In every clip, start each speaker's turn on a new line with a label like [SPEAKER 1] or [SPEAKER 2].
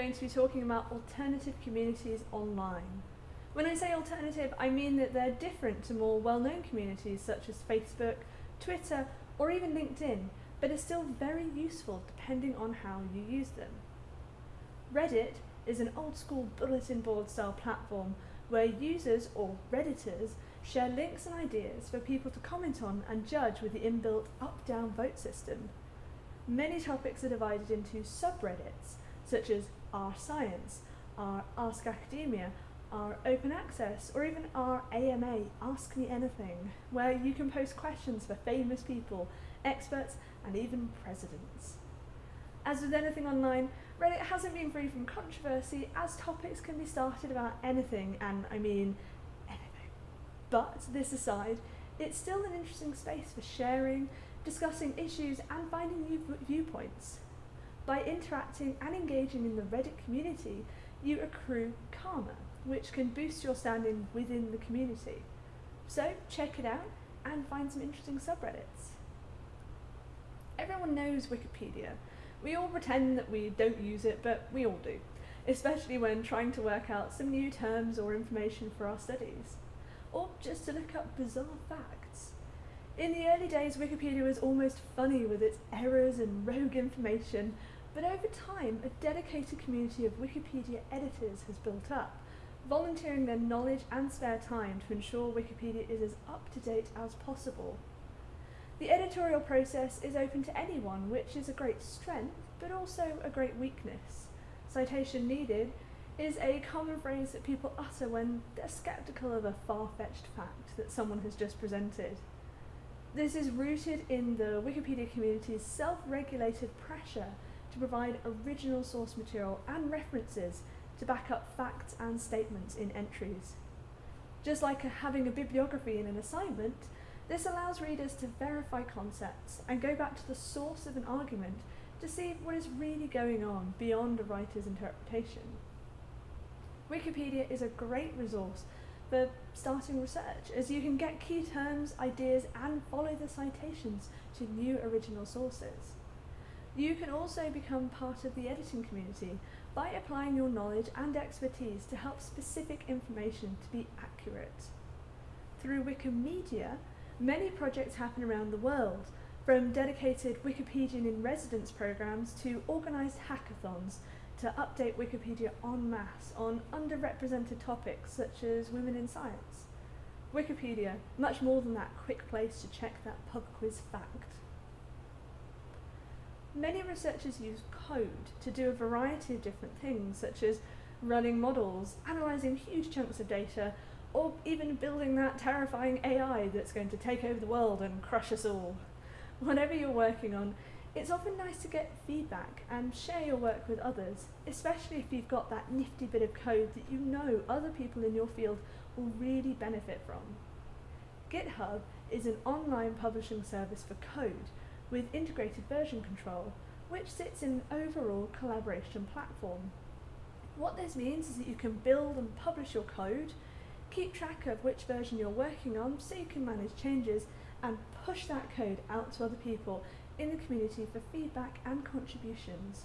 [SPEAKER 1] going to be talking about alternative communities online. When I say alternative, I mean that they're different to more well-known communities such as Facebook, Twitter, or even LinkedIn, but are still very useful depending on how you use them. Reddit is an old school bulletin board style platform where users or Redditors share links and ideas for people to comment on and judge with the inbuilt up-down vote system. Many topics are divided into subreddits, such as R Science, our Ask Academia, our Open Access, or even our AMA, Ask Me Anything, where you can post questions for famous people, experts, and even presidents. As with anything online, Reddit hasn't been free from controversy as topics can be started about anything, and I mean anything. But this aside, it's still an interesting space for sharing, discussing issues and finding new viewpoints. By interacting and engaging in the Reddit community, you accrue karma, which can boost your standing within the community. So check it out and find some interesting subreddits. Everyone knows Wikipedia. We all pretend that we don't use it, but we all do, especially when trying to work out some new terms or information for our studies, or just to look up bizarre facts. In the early days, Wikipedia was almost funny with its errors and rogue information, but over time, a dedicated community of Wikipedia editors has built up, volunteering their knowledge and spare time to ensure Wikipedia is as up to date as possible. The editorial process is open to anyone, which is a great strength, but also a great weakness. Citation needed is a common phrase that people utter when they're sceptical of a far-fetched fact that someone has just presented. This is rooted in the Wikipedia community's self-regulated pressure to provide original source material and references to back up facts and statements in entries. Just like having a bibliography in an assignment, this allows readers to verify concepts and go back to the source of an argument to see what is really going on beyond a writer's interpretation. Wikipedia is a great resource for starting research, as you can get key terms, ideas, and follow the citations to new original sources. You can also become part of the editing community by applying your knowledge and expertise to help specific information to be accurate. Through Wikimedia, many projects happen around the world, from dedicated Wikipedian in residence programs to organised hackathons to update Wikipedia en masse on underrepresented topics such as women in science. Wikipedia, much more than that quick place to check that pub quiz fact. Many researchers use code to do a variety of different things, such as running models, analysing huge chunks of data, or even building that terrifying AI that's going to take over the world and crush us all. Whatever you're working on, it's often nice to get feedback and share your work with others, especially if you've got that nifty bit of code that you know other people in your field will really benefit from. GitHub is an online publishing service for code with integrated version control, which sits in an overall collaboration platform. What this means is that you can build and publish your code, keep track of which version you're working on so you can manage changes, and push that code out to other people in the community for feedback and contributions.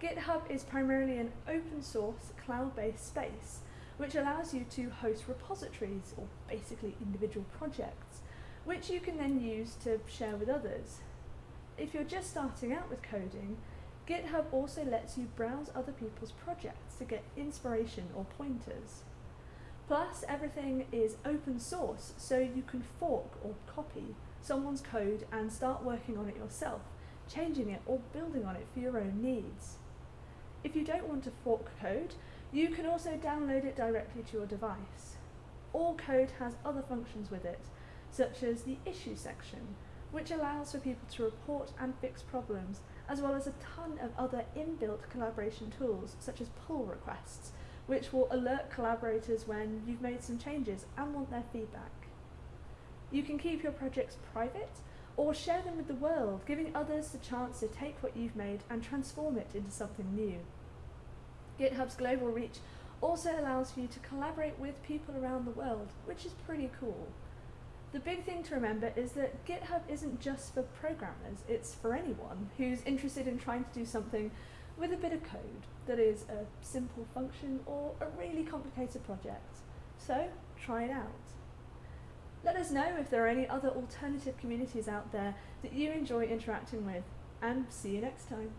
[SPEAKER 1] GitHub is primarily an open source cloud-based space which allows you to host repositories, or basically individual projects, which you can then use to share with others. If you're just starting out with coding, GitHub also lets you browse other people's projects to get inspiration or pointers. Plus, everything is open source, so you can fork or copy someone's code and start working on it yourself, changing it or building on it for your own needs. If you don't want to fork code, you can also download it directly to your device. All code has other functions with it, such as the issue section, which allows for people to report and fix problems, as well as a ton of other inbuilt collaboration tools, such as pull requests, which will alert collaborators when you've made some changes and want their feedback. You can keep your projects private or share them with the world, giving others the chance to take what you've made and transform it into something new. GitHub's global reach also allows for you to collaborate with people around the world, which is pretty cool. The big thing to remember is that GitHub isn't just for programmers, it's for anyone who's interested in trying to do something with a bit of code that is a simple function or a really complicated project. So try it out. Let us know if there are any other alternative communities out there that you enjoy interacting with, and see you next time.